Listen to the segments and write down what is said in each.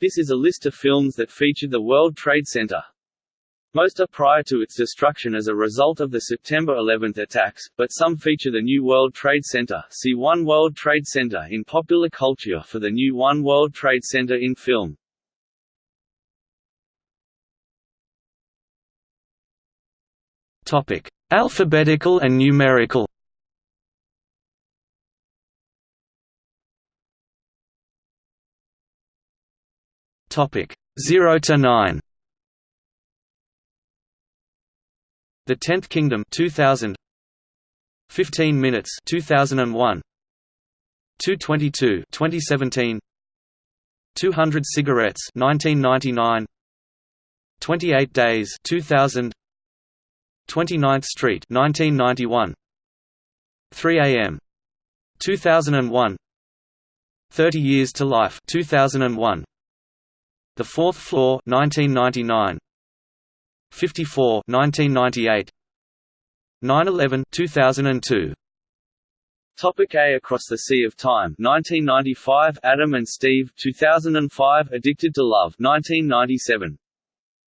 This is a list of films that featured the World Trade Center. Most are prior to its destruction as a result of the September 11 attacks, but some feature the new World Trade Center. See One World Trade Center in popular culture for the new One World Trade Center in film. Alphabetical and numerical. Topic: 0 to 9. The Tenth Kingdom 2000 15 minutes 2001 222 2017 200 cigarettes 1999 28 days 2000 29th Street 1991 3 AM 2001 30 Years to Life 2001 The Fourth Floor 1999 54 1998 9/11 2002 Topic A Across the Sea of Time 1995 Adam and Steve 2005 Addicted to Love 1997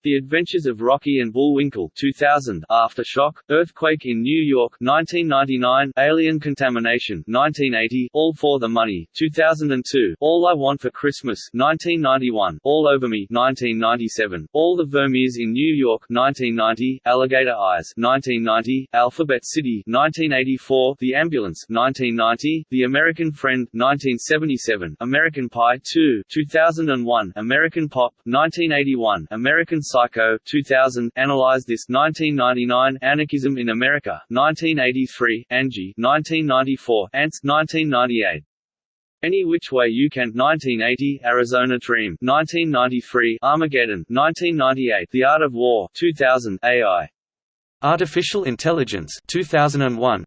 the Adventures of Rocky and Bullwinkle 2000, Aftershock, Earthquake in New York 1999, Alien Contamination 1980, All for the Money 2002, All I Want for Christmas 1991, All Over Me 1997, All the Vermeers in New York 1990, Alligator Eyes 1990, Alphabet City 1984, The Ambulance 1990, The American Friend 1977, American Pie 2 2001, American Pop 1981, American Psycho 2000, Analyze This 1999, Anarchism in America 1983, Angie 1994, Ants 1998. Any Which Way You Can 1980, Arizona Dream 1993, Armageddon 1998, The Art of War 2000, AI. Artificial Intelligence 2001.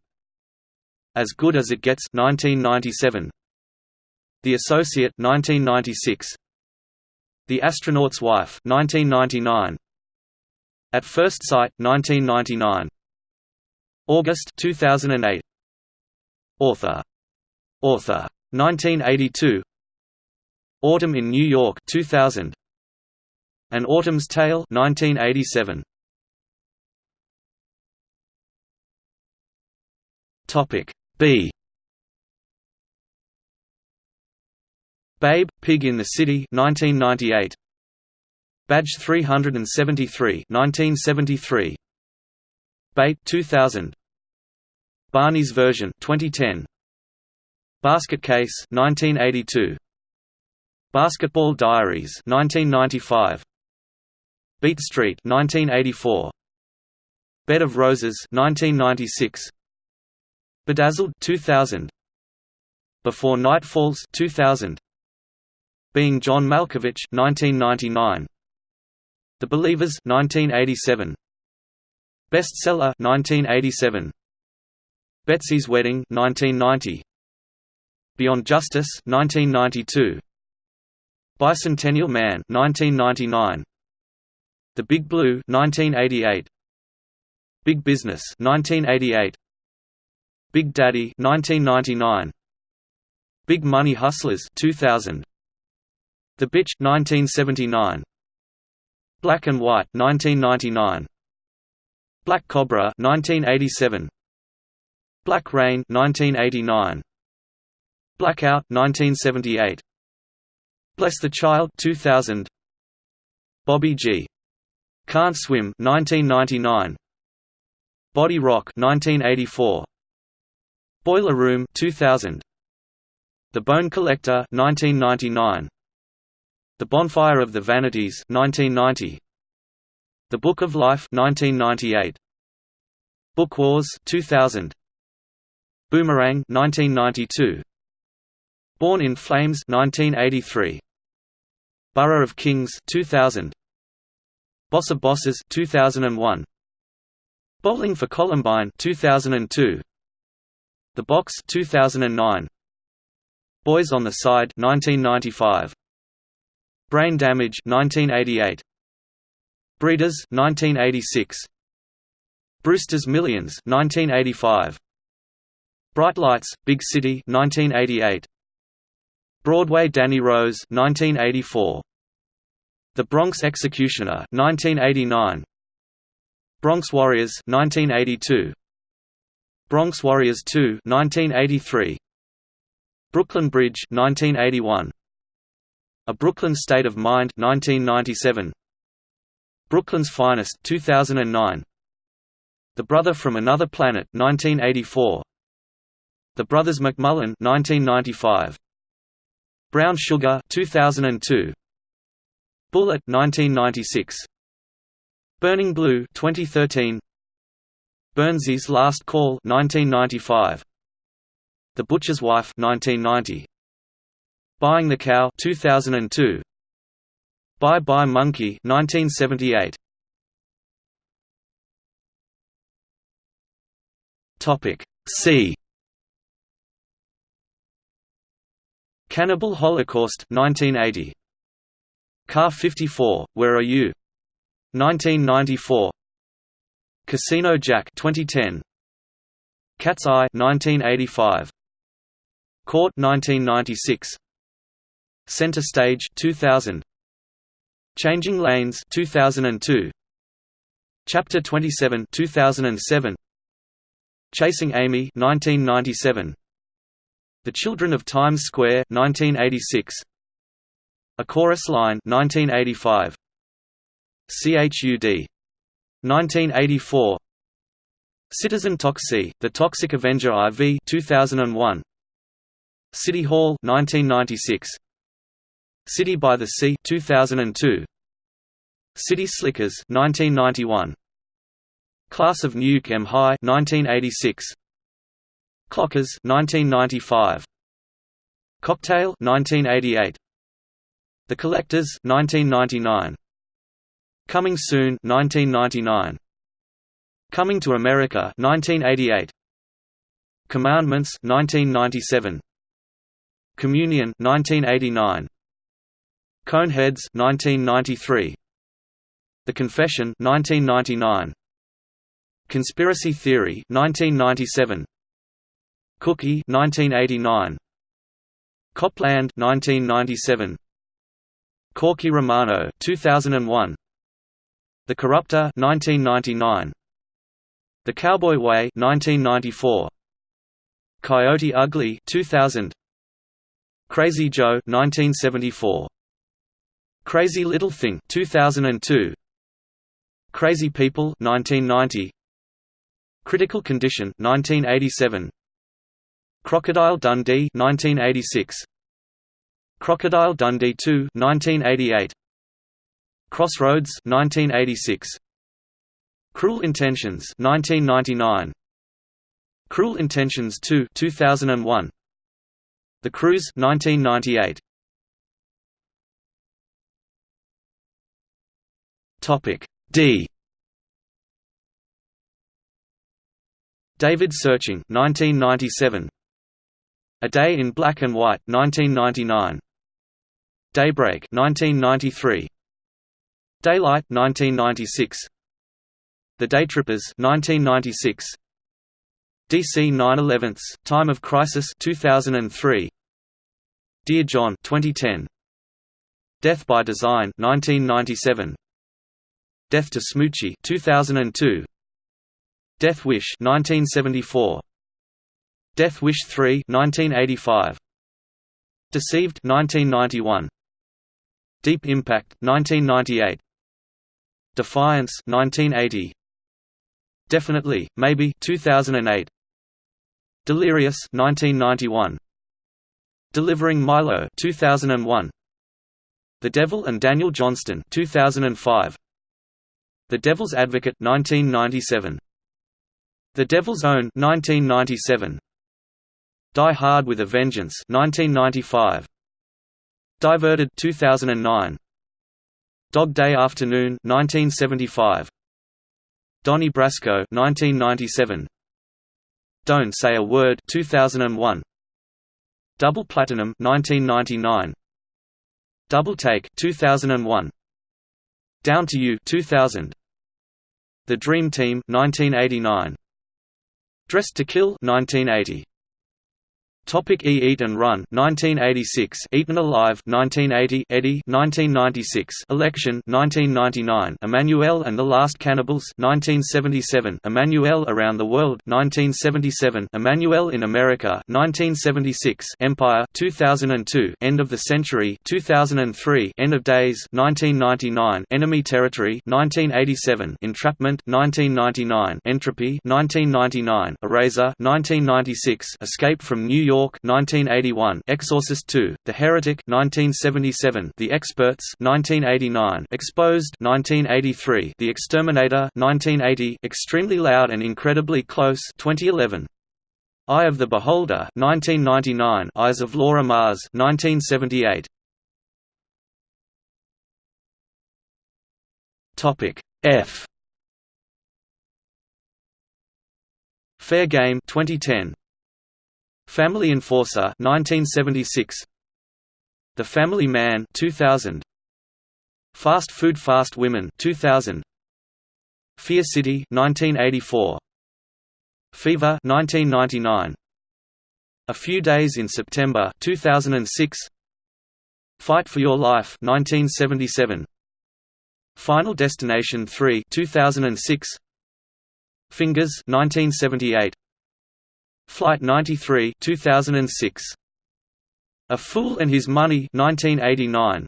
As Good as It Gets 1997. The Associate 1996. The Astronaut's Wife 1999 At First Sight 1999 August 2008 Author. Author. 1982 Autumn in New York 2000 An Autumn's Tale 1987 Topic B Babe, Pig in the City 1998. Badge 373 1973. Bait 2000. Barney's version 2010. Basket Case 1982. Basketball Diaries 1995. Beat Street 1984. Bed of Roses 1996. Bedazzled 2000. Before Night Falls 2000. Being John Malkovich 1999 The Believers 1987 Bestseller 1987 Betsy's Wedding 1990 Beyond Justice 1992 Bicentennial Man 1999 The Big Blue 1988 Big Business 1988 Big Daddy 1999 Big Money Hustlers 2000 the Bitch 1979 Black and White 1999 Black Cobra 1987 Black Rain 1989 Blackout 1978 Bless the Child 2000 Bobby G. Can't Swim 1999 Body Rock 1984 Boiler Room 2000 The Bone Collector 1999 the Bonfire of the Vanities 1990 The Book of Life 1998 Book Wars 2000 Boomerang 1992 Born in Flames 1983 Borough of Kings 2000 Boss of Bosses 2001 Bowling for Columbine 2002 The Box 2009 Boys on the Side 1995 Brain Damage 1988 Breeders 1986 Brewster's Millions 1985 Bright Lights Big City 1988 Broadway Danny Rose 1984 The Bronx Executioner 1989 Bronx Warriors 1982 Bronx Warriors 2 1983 Brooklyn Bridge 1981 A Brooklyn State of Mind 1997 Brooklyn's Finest 2009 The Brother from Another Planet 1984 The Brothers McMullen 1995 Brown Sugar 2002 Bullet 1996 Burning Blue 2013 Burnzy's Last Call 1995 The Butcher's Wife 1990 Buying the Cow 2002 Bye Bye Monkey 1978 Topic C. Cannibal Holocaust 1980 Car 54 Where Are You? 1994 Casino Jack 2010 Cat's Eye 1985 Caught 1996 Center Stage 2000 Changing Lanes 2002 Chapter 27 2007 Chasing Amy 1997 The Children of Times Square 1986 A Chorus Line 1985 CHUD 1984 Citizen Toxie The Toxic Avenger IV 2001 City Hall 1996 City by the Sea 2002 City Slickers 1991 Class of Nuke M High 1986 Clockers 1995 Cocktail 1988 The Collectors 1999 Coming Soon 1999 Coming to America 1988 Commandments 1997 Communion 1989 Coneheads 1993 The Confession 1999 Conspiracy Theory 1997 Cookie 1989 Cop Land 1997 Corky Romano 2001 The Corruptor 1999 The Cowboy Way 1994 Coyote Ugly 2000 Crazy Joe 1974 Crazy Little Thing 2002 Crazy People 1990 Critical Condition 1987 Crocodile Dundee 1986 Crocodile Dundee 2 1988 Crossroads 1986 Cruel Intentions 1999 Cruel Intentions 2 2001 The Cruise 1998 Topic D. David Searching 1997 A Day in Black and White 1999 Daybreak 1993 Daylight 1996 The Daytrippers 1996 DC 9/11 Time of Crisis 2003 Dear John 2010 Death by Design 1997 Death to Smoochy 2002 Death Wish 1974 Death Wish 3 1985 Deceived 1991 Deep Impact 1998 Defiance 1980 Definitely Maybe 2008 Delirious 1991 Delivering Milo 2001 The Devil and Daniel Johnston 2005 the Devil's Advocate 1997. The Devil's Own 1997. Die Hard with a Vengeance 1995. Diverted 2009. Dog Day Afternoon 1975. Donnie Brasco 1997. Don't Say a Word 2001. Double Platinum 1999. Double Take 2001. Down to You 2000. The Dream Team 1989. Dressed to Kill 1980. Topic E Eat and Run 1986 Eaten Alive 1980 Eddie 1996 Election 1999 Emanuelle and the Last Cannibals 1977 Emanuelle Around the World 1977 Emanuelle in America 1976 Empire 2002 End of the Century 2003 End of Days 1999 Enemy Territory 1987 Entrapment 1999 Entropy 1999 Eraser 1996 Escape from New York York 1981 Exorcist 2 The Heretic 1977 The Experts 1989 Exposed 1983 The Exterminator 1980 Extremely Loud and Incredibly Close 2011 Eye of the Beholder 1999 Eyes of Laura Mars 1978 Topic F. Fair Game 2010 Family Enforcer 1976 The Family Man 2000 Fast Food Fast Women 2000 Fear City 1984 Fever 1999 A Few Days in September 2006 Fight for Your Life 1977 Final Destination 3 2006 Fingers 1978 Flight 93 2006. A Fool and His Money 1989.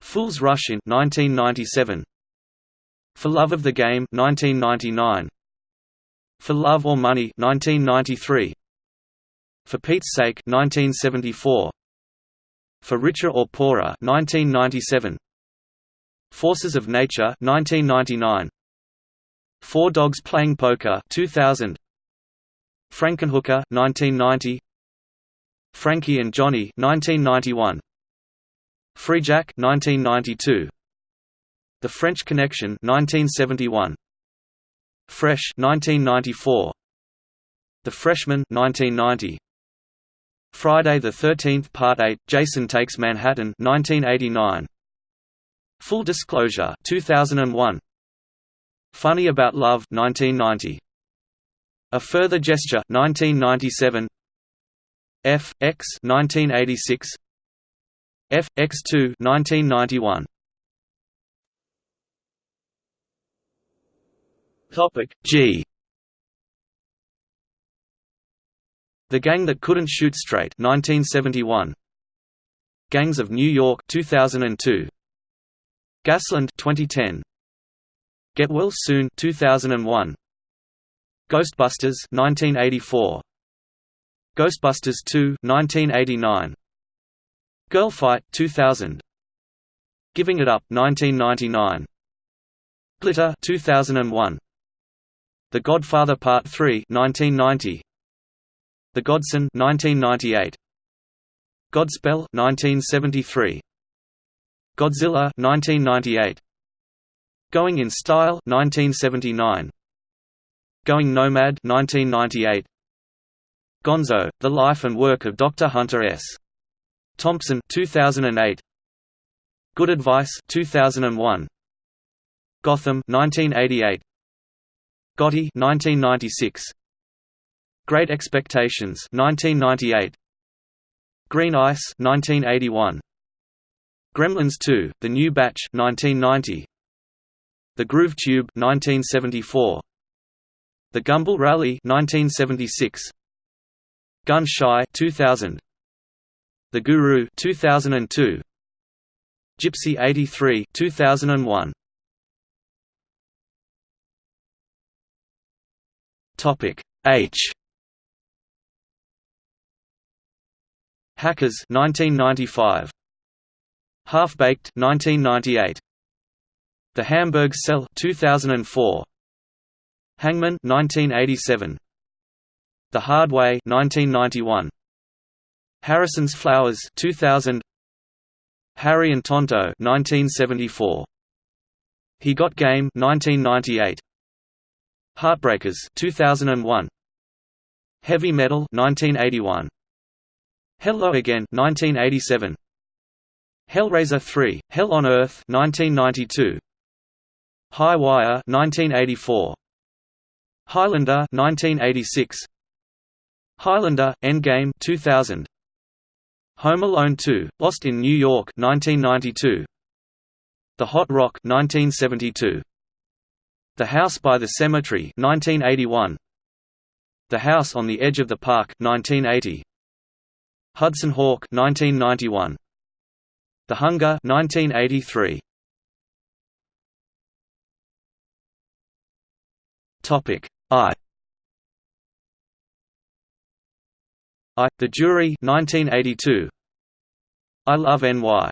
Fool's Rush in 1997. For Love of the Game 1999. For Love or Money 1993. For Pete's Sake 1974. For Richer or Poorer 1997. Forces of Nature 1999. Four Dogs Playing Poker 2000. Frankenhooker 1990 Frankie and Johnny 1991 Freejack 1992 The French Connection 1971 Fresh 1994 The Freshman 1990 Friday the 13th Part 8 Jason Takes Manhattan 1989 Full Disclosure 2001 Funny About Love 1990 a Further Gesture 1997 F X 1986 F X2 1991 Topic G. The Gang That Couldn't Shoot Straight 1971 Gangs of New York 2002 Gasland 2010 Get Well Soon 2001 Ghostbusters 1984 Ghostbusters 2 1989 Girl Fight 2000 Giving It Up 1999 Glitter 2001 The Godfather Part 3 1990 The Godson 1998 Godspell 1973 Godzilla 1998 Going in Style 1979 Going Nomad 1998 Gonzo: The Life and Work of Dr. Hunter S. Thompson 2008 Good Advice 2001 Gotham 1988 Gotti 1996 Great Expectations 1998 Green Ice 1981 Gremlins 2: The New Batch 1990 The Groove Tube 1974 the Gumball Rally 1976 Gun Shy 2000 The Guru 2002 Gypsy 83 2001 Topic H. Hackers 1995 Half Baked 1998 The Hamburg Cell 2004 Hangman 1987 The Hard Way 1991 Harrison's Flowers 2000 Harry and Tonto 1974 He Got Game 1998 Heartbreakers 2001 Heavy Metal 1981 Hello Again 1987 Hellraiser 3 Hell on Earth 1992 High Wire 1984 Highlander 1986 Highlander Endgame 2000 Home Alone 2 Lost in New York 1992 The Hot Rock 1972 The House by the Cemetery 1981 The House on the Edge of the Park 1980 Hudson Hawk 1991 The Hunger 1983 Topic I. I. The Jury 1982 I Love NY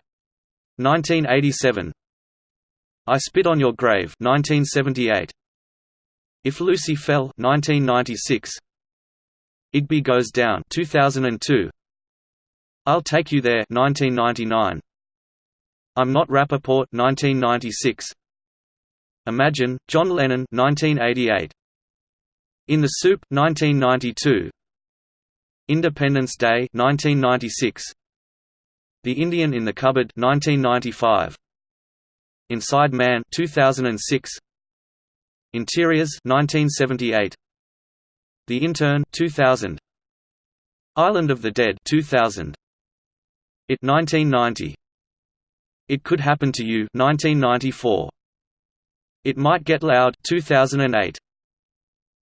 1987 I Spit on Your Grave 1978 If Lucy Fell 1996 Igby Goes Down 2002 I'll Take You There 1999 I'm Not Rappaport 1996 Imagine John Lennon 1988 In the Soup 1992 Independence Day 1996 The Indian in the Cupboard 1995 Inside Man 2006 Interiors 1978 The Intern 2000 Island of the Dead 2000 It 1990 It Could Happen to You 1994 It Might Get Loud 2008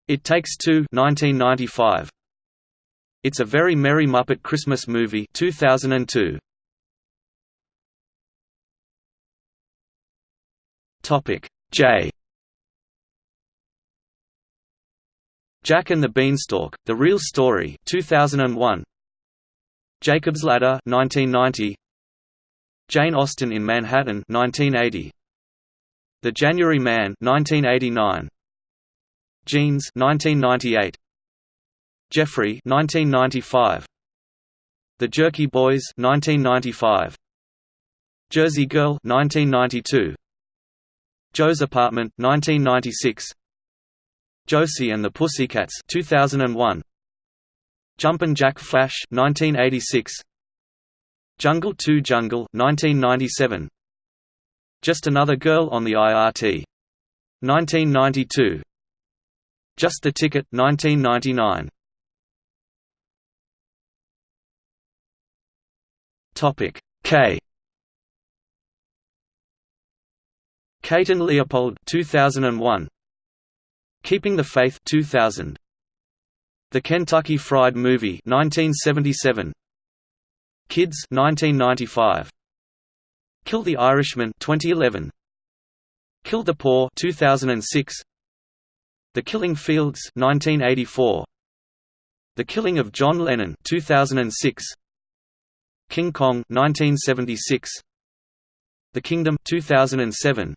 It Takes Two 1995 It's a Very Merry Muppet Christmas Movie 2002 Topic. J. Jack and the Beanstalk: The Real Story 2001 Jacob's Ladder 1990 Jane Austen in Manhattan 1980 The January Man 1989 Jeans 1998 Jeffrey 1995 The Jerky Boys 1995 Jersey Girl 1992 Joe's Apartment 1996 Josie and the Pussycats 2001 Jumpin' Jack Flash 1986 Jungle 2 Jungle 1997 Just Another Girl on the IRT 1992 Just the Ticket 1999 Topic K. Kate and Leopold 2001 Keeping the Faith 2000 The Kentucky Fried Movie 1977 Kids 1995 Kill the Irishman 2011 Kill the Poor 2006 The Killing Fields 1984 The Killing of John Lennon 2006 King Kong 1976 The Kingdom 2007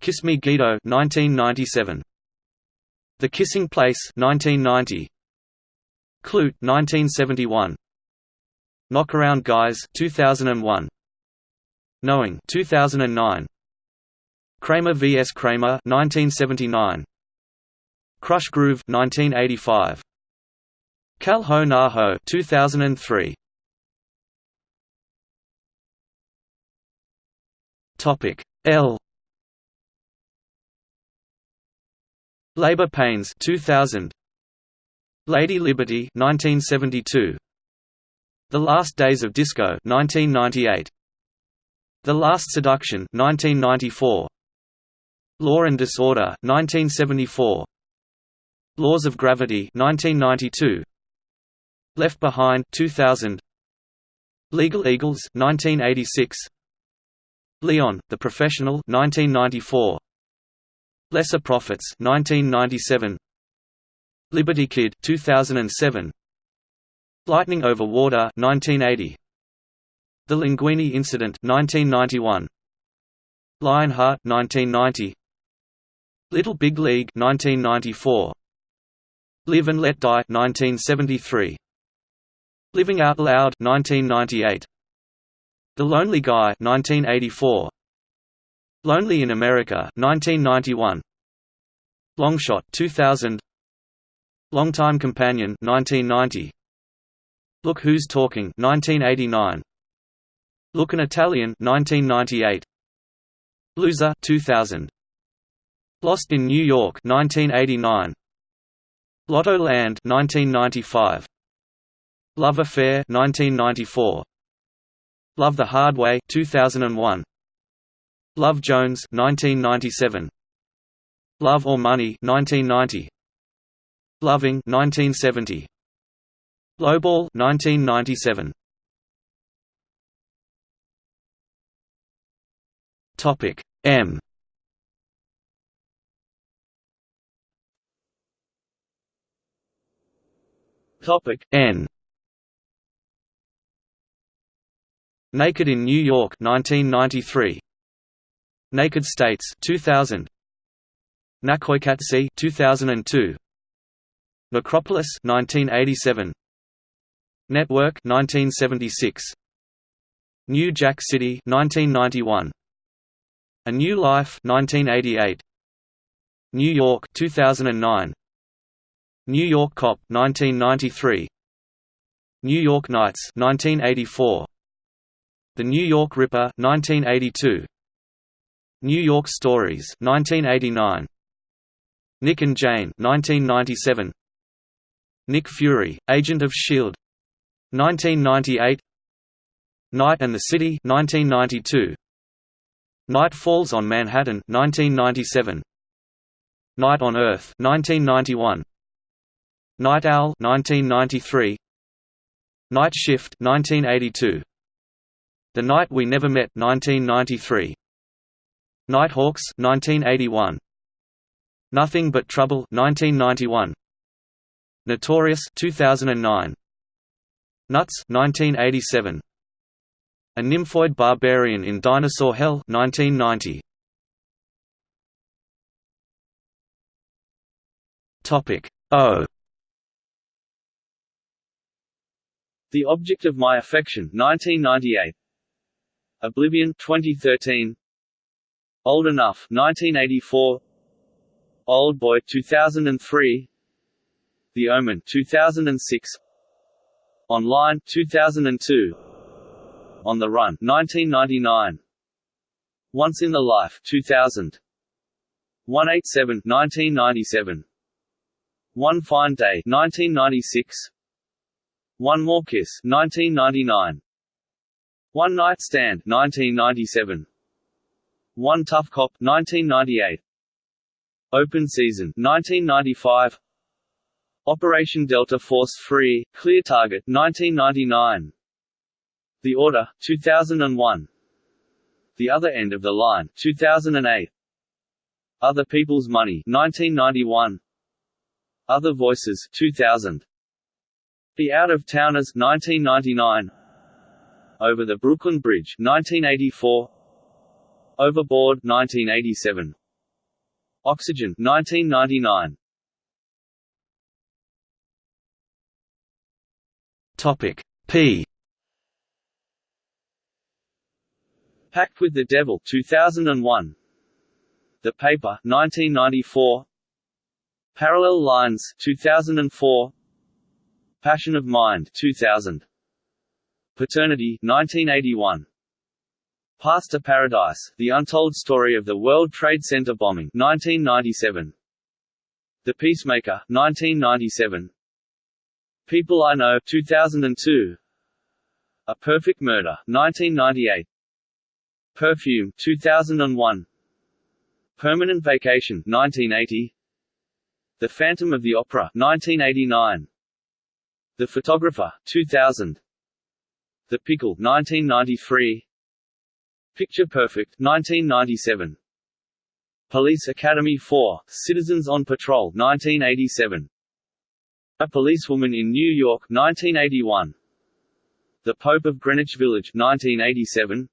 Kiss Me Guido 1997 The Kissing Place 1990 Klute 1971 Knockaround Guys 2001 Knowing 2009 Kramer vs. Kramer 1979 Krush Groove 1985 Kal Ho Ho 2003 Topic L. Labor Pains 2000 Lady Liberty 1972 The Last Days of Disco 1998 The Last Seduction 1994 Law and Disorder 1974 Laws of Gravity 1992 Left Behind 2000 Legal Eagles 1986 Leon, the Professional 1994 Lesser Prophets 1997 Liberty Kid 2007 Lightning Over Water 1980 The Linguini Incident 1991 Lionheart 1990 Little Big League 1994 Live and Let Die 1973 Living Out Loud 1998 The Lonely Guy 1984 Lonely in America 1991 Long Shot 2000 Longtime Companion 1990 Look Who's Talking 1989 Look an Italian 1998 Loser 2000 Lost in New York 1989 Lotto Land 1995 Love Affair 1994 Love the Hard Way 2001 Love Jones 1997 Love or Money 1990 Loving 1970 Lowball 1997 Topic M Topic N. Naked in New York 1993 Naked States 2000 Naqoyqatsi 2002 Necropolis 1987 Network 1976 New Jack City 1991 A New Life 1988 New York 2009 New York Cop 1993 New York Nights 1984 The New York Ripper 1982 New York Stories 1989 Nick and Jane 1997 Nick Fury Agent of Shield 1998 Night and the City 1992 Night Falls on Manhattan 1997 Night on Earth 1991 Night Owl 1993 Night Shift 1982 The Night We Never Met 1993 Nighthawks 1981 Nothing But Trouble 1991 Notorious 2009 Nuts 1987 A Nymphoid Barbarian in Dinosaur Hell 1990 Topic O The Object of My Affection 1998 Oblivion 2013 Old Enough 1984 Old Boy 2003 The Omen 2006 Online 2002 On the Run 1999 Once in the Life 2000 187 1997 One Fine Day 1996 one More Kiss 1999 One Night Stand 1997 One Tough Cop 1998 Open Season 1995 Operation Delta Force Free Clear Target 1999 The Order 2001 The Other End of the Line 2008 Other People's Money 1991 Other Voices 2000 the Out-of-Towners 1999 Over the Brooklyn Bridge 1984 Overboard 1987 Oxygen 1999 Topic P. Pact with the Devil 2001 The Paper 1994 Parallel Lines 2004 Passion of Mind 2000 Paternity 1981 Path to Paradise The Untold Story of the World Trade Center Bombing 1997 The Peacemaker 1997 People I Know 2002 A Perfect Murder 1998 Perfume 2001 Permanent Vacation 1980 The Phantom of the Opera 1989 the Photographer, 2000 The Pickle 1993 Picture Perfect 1997 Police Academy 4, Citizens on Patrol 1987 A Policewoman in New York 1981 The Pope of Greenwich Village 1987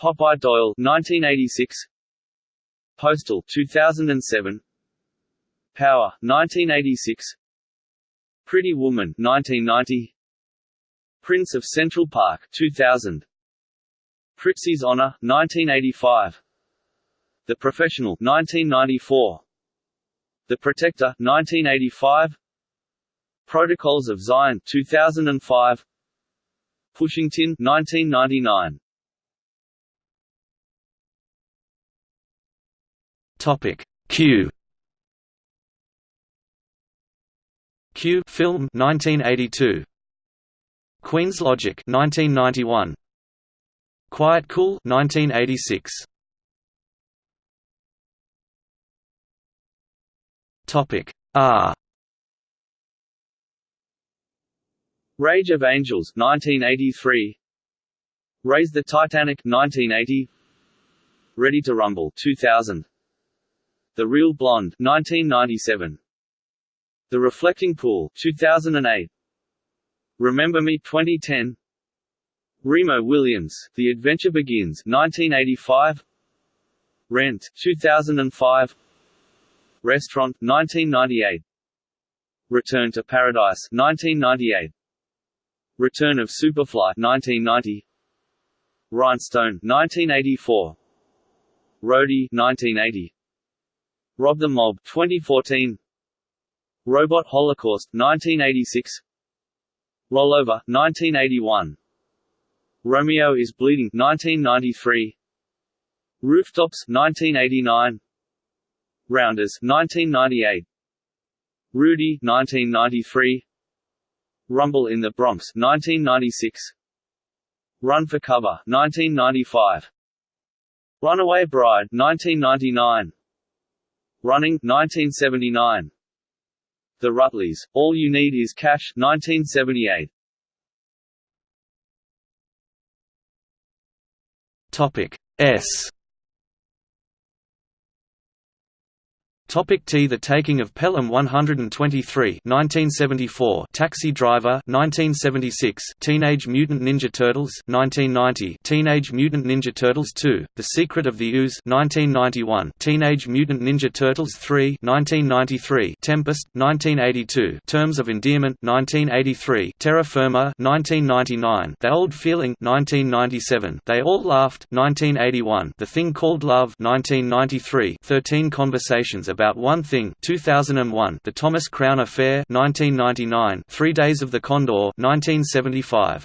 Popeye Doyle 1986 Postal 2007 Power 1986 Pretty Woman 1990 Prince of Central Park 2000 Prizzi's Honor 1985 The Professional 1994 The Protector 1985 Protocols of Zion 2005 Pushing Tin 1999 Topic. Q Q film 1982 Queen's Logic 1991 Quiet Cool 1986 Topic R Rage of Angels 1983 Raise the Titanic 1980 Ready to Rumble 2000 The Real Blonde 1997 The Reflecting Pool 2008 Remember Me 2010 Remo Williams The Adventure Begins 1985 Rent 2005 Restaurant 1998 Return to Paradise 1998 Return of Superfly 1990 Rhinestone 1984 Roadie 1980 Rob the Mob 2014 Robot Holocaust 1986 Rollover 1981 Romeo is Bleeding 1993 Rooftops 1989 Rounders 1998 Rudy 1993 Rumble in the Bronx 1996 Run for Cover 1995 Runaway Bride 1999 Running 1979 The Rutles All You Need Is Cash 1978 Topic S Topic T The Taking of Pelham 123 1974 Taxi Driver 1976 Teenage Mutant Ninja Turtles 1990 Teenage Mutant Ninja Turtles 2 The Secret of the Ooze 1991 Teenage Mutant Ninja Turtles 3 1993 Tempest 1982 Terms of Endearment 1983 Terra Firma 1999 The Old Feeling 1997 They All Laughed 1981 The Thing Called Love 1993 13 Conversations About about One Thing. 2001 The Thomas Crown Affair 1999 Three Days of the Condor 1975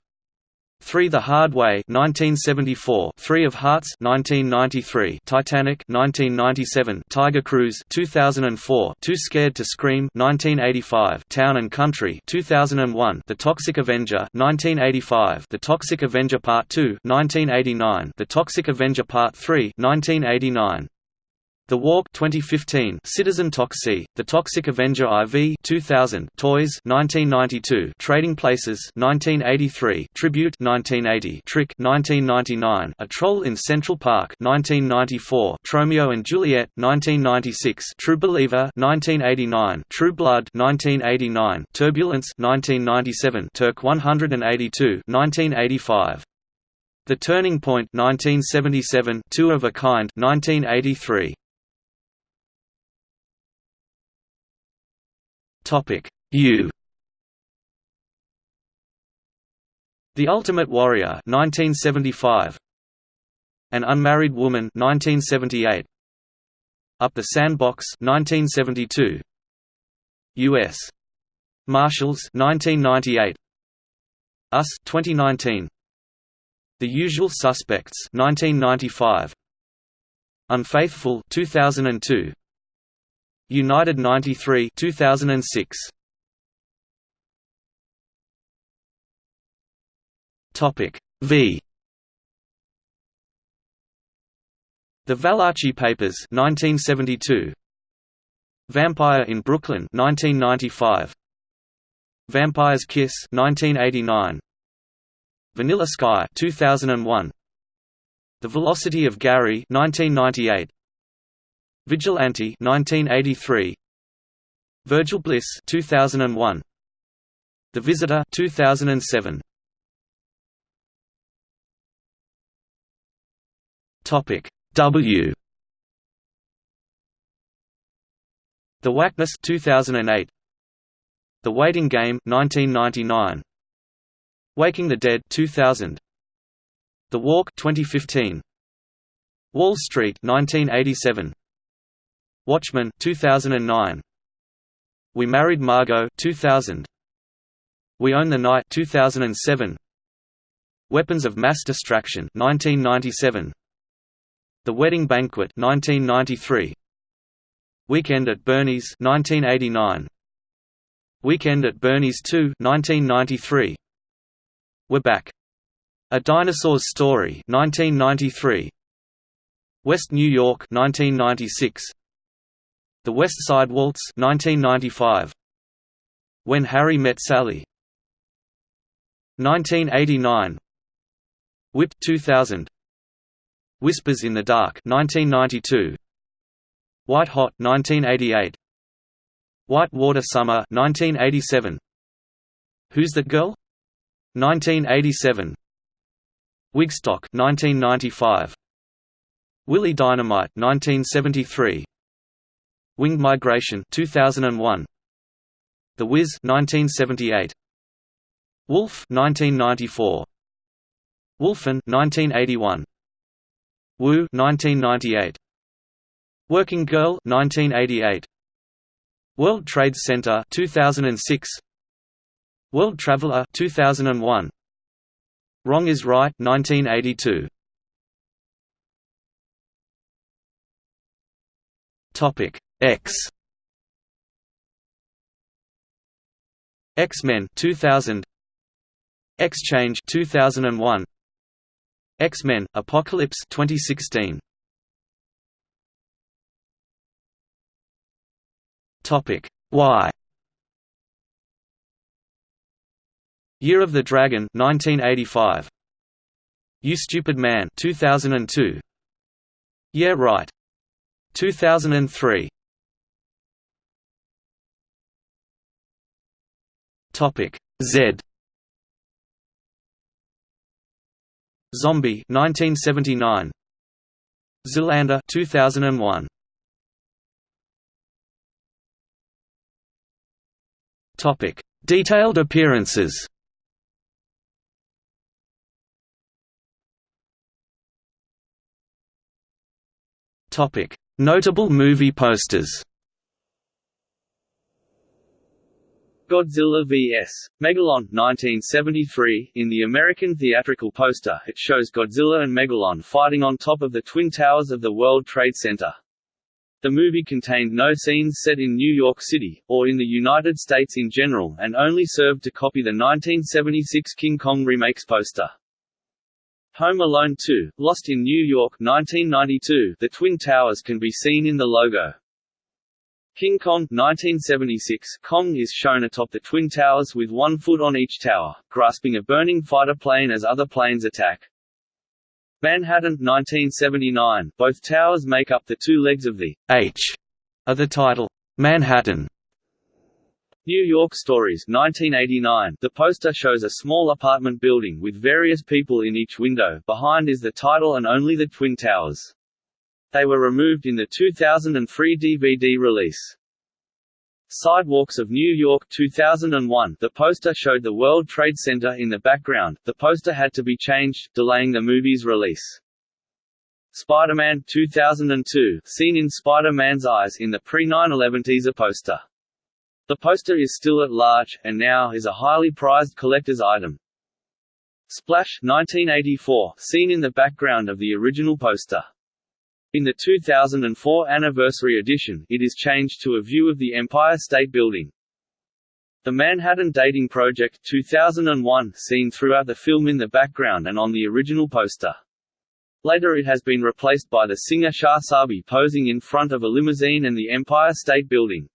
3 The Hard Way 1974 Three of Hearts 1993 Titanic 1997 Tiger Cruise 2004 Too Scared to Scream 1985 Town and Country 2001 The Toxic Avenger 1985 The Toxic Avenger Part 2 1989 The Toxic Avenger Part 3 1989 the Walk 2015 Citizen Toxie, The Toxic Avenger IV 2000 Toys 1992 Trading Places 1983 Tribute 1980 Trick 1999 A Troll in Central Park 1994 Tromeo and Juliet 1996 True Believer 1989 True Blood 1989 Turbulence 1997 Turk 182 1985 The Turning Point 1977 Two of a Kind 1983 Topic. U. The Ultimate Warrior 1975 An Unmarried Woman 1978 Up the Sandbox 1972 US Marshals 1998 Us 2019 The Usual Suspects 1995 Unfaithful 2002 United 93 2006 Topic V. The Valachi Papers 1972 Vampire in Brooklyn 1995 Vampire's Kiss 1989 Vanilla Sky 2001 The Velocity of Gary 1998 Vigilante 1983 Virgil Bliss 2001 The Visitor 2007 Topic W. The Wackness 2008 The Waiting Game 1999 Waking the Dead 2000 The Walk 2015 Wall Street 1987 Watchmen 2009 We Married Margot 2000 We Own the Night 2007 Weapons of Mass Distraction 1997 The Wedding Banquet 1993 Weekend at Bernie's 1989 Weekend at Bernie's 2 1993. We're Back. A Dinosaur's Story 1993. West New York 1996. The West Side Waltz 1995. When Harry Met Sally 1989. Whip 2000. Whispers in the Dark 1992. White Hot 1988. White Water Summer 1987. Who's That Girl? 1987. Wigstock 1995. Willie Dynamite 1973. Winged Migration 2001. The Wiz 1978. Wolf 1994. Wolfen 1981. Woo 1998. Working Girl 1988. World Trade Center 2006. World Traveler 2001. Wrong is Right 1982. Topic X. X-Men 2000 X-Change 2001 X-Men Apocalypse 2016 Topic. Y. Year of the Dragon 1985 You Stupid Man 2002 Yeah Right. 2003 Topic Z. Zombie 1979 Zoolander 2001 Topic. Detailed appearances. Topic. Notable movie posters Godzilla vs. Megalon 1973 In the American theatrical poster it shows Godzilla and Megalon fighting on top of the Twin Towers of the World Trade Center. The movie contained no scenes set in New York City, or in the United States in general and only served to copy the 1976 King Kong remakes poster. Home Alone 2, Lost in New York 1992 The Twin Towers can be seen in the logo. King Kong 1976 Kong is shown atop the Twin Towers with one foot on each tower, grasping a burning fighter plane as other planes attack. Manhattan 1979 Both towers make up the two legs of the H of the title, Manhattan. New York Stories 1989 The poster shows a small apartment building with various people in each window, behind is the title and only the Twin Towers. They were removed in the 2003 DVD release. Sidewalks of New York 2001 The poster showed the World Trade Center in the background, the poster had to be changed, delaying the movie's release. Spider-Man 2002 Seen in Spider-Man's eyes in the pre-9/11 teaser poster. The poster is still at large, and now is a highly prized collector's item. Splash 1984 Seen in the background of the original poster. In the 2004 anniversary edition, it is changed to a view of the Empire State Building. The Manhattan Dating Project 2001 seen throughout the film in the background and on the original poster. Later it has been replaced by the singer Shah Sabi posing in front of a limousine and the Empire State Building.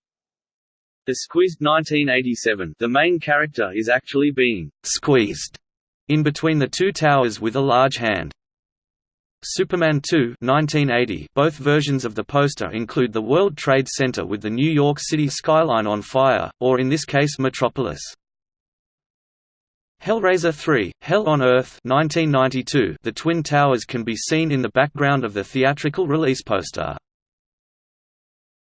The Squeezed 1987 The main character is actually being squeezed in between the two towers with a large hand. Superman 2 1980 Both versions of the poster include the World Trade Center with the New York City skyline on fire, or in this case Metropolis. Hellraiser 3, Hell on Earth 1992 The Twin Towers can be seen in the background of the theatrical release poster.